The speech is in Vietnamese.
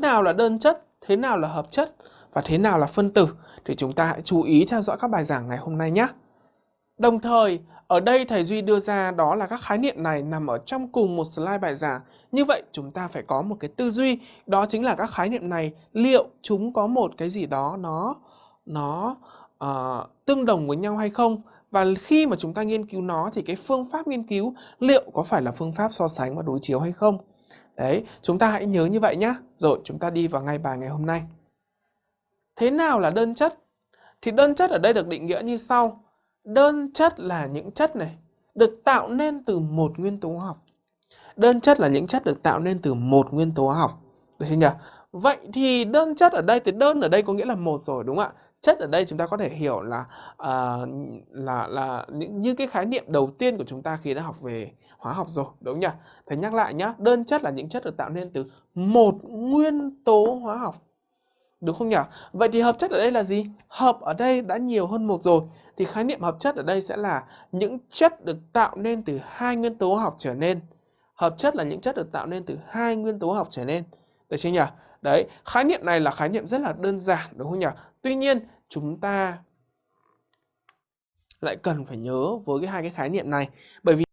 nào là đơn chất, thế nào là hợp chất và thế nào là phân tử thì chúng ta hãy chú ý theo dõi các bài giảng ngày hôm nay nhé. Đồng thời, ở đây thầy Duy đưa ra đó là các khái niệm này nằm ở trong cùng một slide bài giảng. Như vậy chúng ta phải có một cái tư duy, đó chính là các khái niệm này liệu chúng có một cái gì đó nó nó uh, tương đồng với nhau hay không và khi mà chúng ta nghiên cứu nó thì cái phương pháp nghiên cứu liệu có phải là phương pháp so sánh và đối chiếu hay không. Đấy, chúng ta hãy nhớ như vậy nhé. Rồi chúng ta đi vào ngay bài ngày hôm nay. Thế nào là đơn chất? Thì đơn chất ở đây được định nghĩa như sau. Đơn chất là những chất này được tạo nên từ một nguyên tố hóa học. Đơn chất là những chất được tạo nên từ một nguyên tố hóa học. Được chưa nhỉ? Vậy thì đơn chất ở đây thì đơn ở đây có nghĩa là một rồi đúng không ạ? Chất ở đây chúng ta có thể hiểu là uh, là là những như cái khái niệm đầu tiên của chúng ta khi đã học về hóa học rồi, đúng nhỉ? Thầy nhắc lại nhá, đơn chất là những chất được tạo nên từ một nguyên tố hóa học. Đúng không nhỉ? Vậy thì hợp chất ở đây là gì? Hợp ở đây đã nhiều hơn một rồi. Thì khái niệm hợp chất ở đây sẽ là những chất được tạo nên từ hai nguyên tố hóa học trở nên. Hợp chất là những chất được tạo nên từ hai nguyên tố hóa học trở nên. Được chưa nhỉ? Đấy, khái niệm này là khái niệm rất là đơn giản đúng không nhỉ? Tuy nhiên, chúng ta lại cần phải nhớ với cái hai cái khái niệm này bởi vì